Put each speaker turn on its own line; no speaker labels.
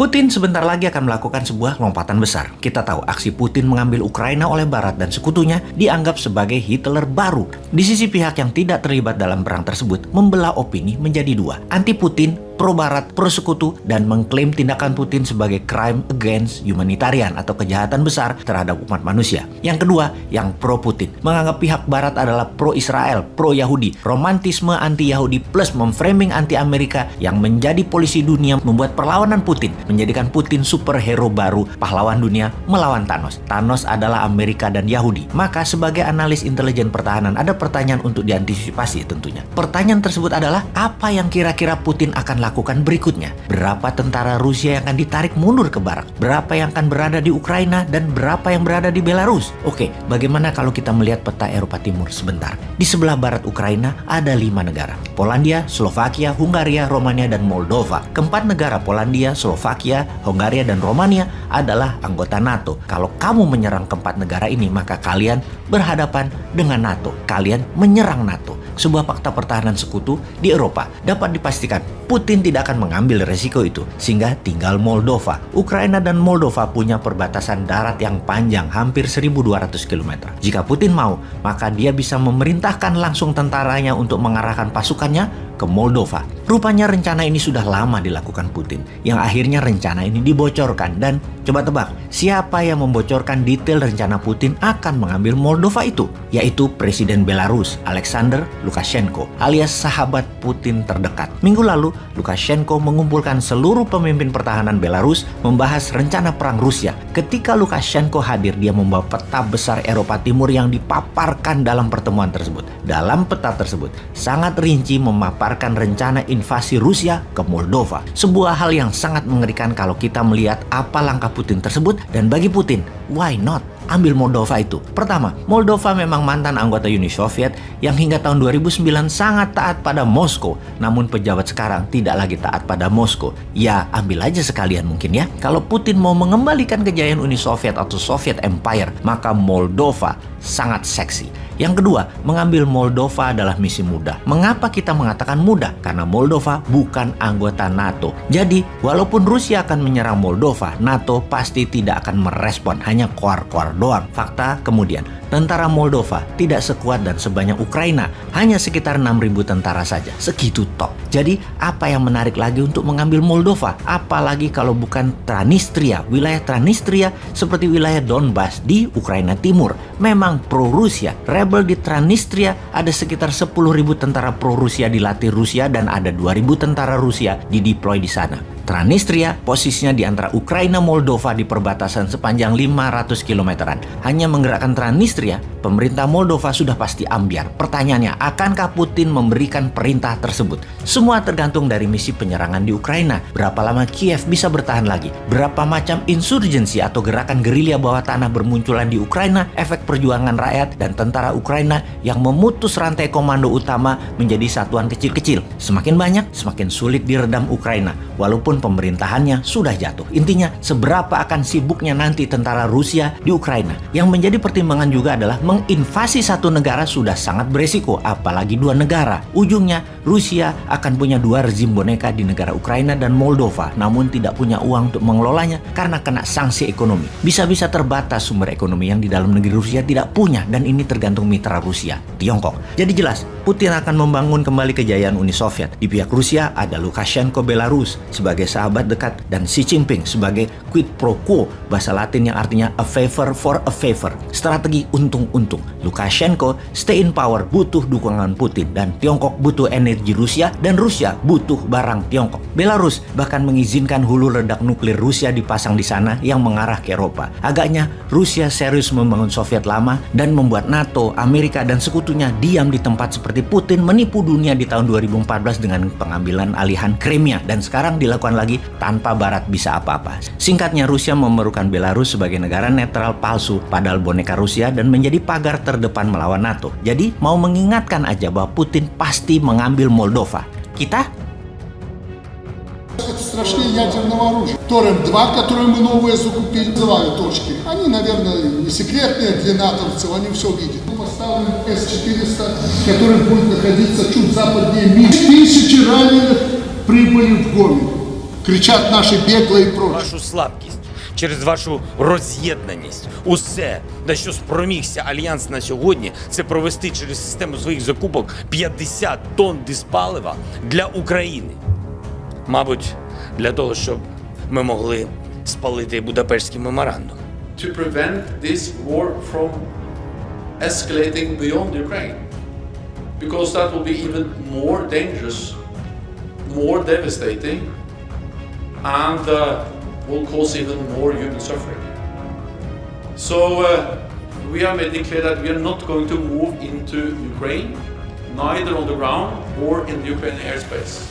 Putin sebentar lagi akan melakukan sebuah lompatan besar. Kita tahu aksi Putin mengambil Ukraina oleh Barat dan sekutunya dianggap sebagai Hitler baru. Di sisi pihak yang tidak terlibat dalam perang tersebut membelah opini menjadi dua. Anti Putin pro-barat, pro-sekutu, dan mengklaim tindakan Putin sebagai crime against humanitarian atau kejahatan besar terhadap umat manusia. Yang kedua, yang pro-Putin, menganggap pihak barat adalah pro-Israel, pro-Yahudi, romantisme anti-Yahudi plus memframing anti-Amerika yang menjadi polisi dunia membuat perlawanan Putin, menjadikan Putin superhero baru, pahlawan dunia melawan Thanos. Thanos adalah Amerika dan Yahudi. Maka sebagai analis intelijen pertahanan ada pertanyaan untuk diantisipasi tentunya. Pertanyaan tersebut adalah apa yang kira-kira Putin akan lakukan lakukan berikutnya? Berapa tentara Rusia yang akan ditarik mundur ke barat? Berapa yang akan berada di Ukraina dan berapa yang berada di Belarus? Oke, bagaimana kalau kita melihat peta Eropa Timur sebentar? Di sebelah barat Ukraina ada lima negara. Polandia, Slovakia, Hungaria, Romania, dan Moldova. Keempat negara Polandia, Slovakia, Hungaria, dan Romania adalah anggota NATO. Kalau kamu menyerang keempat negara ini, maka kalian berhadapan dengan NATO. Kalian menyerang NATO sebuah fakta pertahanan sekutu di Eropa. Dapat dipastikan Putin tidak akan mengambil resiko itu, sehingga tinggal Moldova. Ukraina dan Moldova punya perbatasan darat yang panjang, hampir 1200 km. Jika Putin mau, maka dia bisa memerintahkan langsung tentaranya untuk mengarahkan pasukannya ke Moldova. Rupanya rencana ini sudah lama dilakukan Putin, yang akhirnya rencana ini dibocorkan dan coba tebak, siapa yang membocorkan detail rencana Putin akan mengambil Moldova itu? Yaitu Presiden Belarus, Alexander Lukashenko, alias sahabat Putin terdekat. Minggu lalu, Lukashenko mengumpulkan seluruh pemimpin pertahanan Belarus membahas rencana perang Rusia. Ketika Lukashenko hadir, dia membawa peta besar Eropa Timur yang dipaparkan dalam pertemuan tersebut. Dalam peta tersebut, sangat rinci memaparkan rencana invasi Rusia ke Moldova. Sebuah hal yang sangat mengerikan kalau kita melihat apa langkah Putin tersebut dan bagi Putin, why not? Ambil Moldova itu. Pertama, Moldova memang mantan anggota Uni Soviet yang hingga tahun 2009 sangat taat pada Moskow. Namun pejabat sekarang tidak lagi taat pada Moskow. Ya, ambil aja sekalian mungkin ya. Kalau Putin mau mengembalikan kejayaan Uni Soviet atau Soviet Empire, maka Moldova sangat seksi. Yang kedua, mengambil Moldova adalah misi mudah. Mengapa kita mengatakan mudah? Karena Moldova bukan anggota NATO. Jadi, walaupun Rusia akan menyerang Moldova, NATO pasti tidak akan merespon, hanya kuar-kuar doang. Fakta kemudian, Tentara Moldova tidak sekuat dan sebanyak Ukraina, hanya sekitar 6.000 tentara saja. Segitu top. Jadi, apa yang menarik lagi untuk mengambil Moldova? Apalagi kalau bukan Transnistria, wilayah Transnistria seperti wilayah Donbas di Ukraina Timur. Memang pro-Rusia. Rebel di Transnistria ada sekitar 10.000 tentara pro-Rusia dilatih Rusia dan ada 2.000 tentara Rusia dideploy di sana. Transnistria posisinya di antara Ukraina Moldova di perbatasan sepanjang 500 kilometeran. Hanya menggerakkan Transnistria, pemerintah Moldova sudah pasti ambiar. Pertanyaannya, akankah Putin memberikan perintah tersebut? Semua tergantung dari misi penyerangan di Ukraina. Berapa lama Kiev bisa bertahan lagi? Berapa macam insurgensi atau gerakan gerilya bawah tanah bermunculan di Ukraina? Efek perjuangan rakyat dan tentara Ukraina yang memutus rantai komando utama menjadi satuan kecil-kecil. Semakin banyak, semakin sulit diredam Ukraina. Walaupun pemerintahannya sudah jatuh. Intinya, seberapa akan sibuknya nanti tentara Rusia di Ukraina. Yang menjadi pertimbangan juga adalah menginvasi satu negara sudah sangat beresiko, apalagi dua negara. Ujungnya, Rusia akan punya dua rezim boneka di negara Ukraina dan Moldova, namun tidak punya uang untuk mengelolanya karena kena sanksi ekonomi. Bisa-bisa terbatas sumber ekonomi yang di dalam negeri Rusia tidak punya, dan ini tergantung mitra Rusia, Tiongkok. Jadi jelas, Putin akan membangun kembali kejayaan Uni Soviet. Di pihak Rusia ada Lukashenko Belarus sebagai sahabat dekat dan Xi Jinping sebagai quid pro quo bahasa Latin yang artinya a favor for a favor. Strategi untung-untung. Lukashenko stay in power butuh dukungan Putin. Dan Tiongkok butuh energi Rusia dan Rusia butuh barang Tiongkok. Belarus bahkan mengizinkan hulu ledak nuklir Rusia dipasang di sana yang mengarah ke Eropa. Agaknya Rusia serius membangun Soviet lama dan membuat NATO, Amerika dan sekutunya diam di tempat seperti Putin menipu dunia di tahun 2014 dengan pengambilan alihan Crimea. Dan sekarang dilakukan lagi tanpa Barat bisa apa-apa. Singkatnya, Rusia memerlukan Belarus sebagai negara netral palsu padahal boneka Rusia dan menjadi pagar terdepan melawan NATO. Jadi, mau mengingatkan aja bahwa Putin pasti mengambil Moldova. Kita
страшнее ядерного оружия. Торрент-2, которые мы новые закупили, называют точки. Они, наверное, не секретные для натовцев, они все видят. Мы поставим С-400, который будет находиться чуть западнее Ми. Тысячи раненых прибыли в Гомель. кричат наши беглые и прочее.
вашу слабкість, Через вашу роз'єднаність. Усе, на що спромігся альянс на сьогодні, це провести через систему своїх закупок 50 тонн диспалива для України. Мабуть, для того, щоб ми могли спалити Будапештський меморандум.
to prevent this war from escalating beyond Ukraine. Because that will be even more dangerous, more devastating, and uh, will cause even more human suffering. So uh, we have made it clear that we are not going to move into Ukraine, neither on the ground or in the Ukrainian airspace.